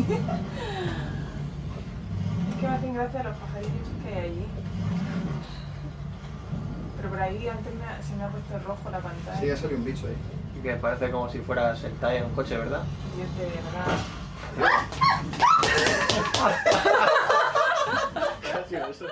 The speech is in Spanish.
es que me hacen gracia los pajaritos que hay allí. Pero por ahí antes me, se me ha puesto rojo la pantalla. Sí, ha salido un bicho ahí. Y que parece como si fuera sentado en un coche, ¿verdad? Dios, de verdad. Casi eso.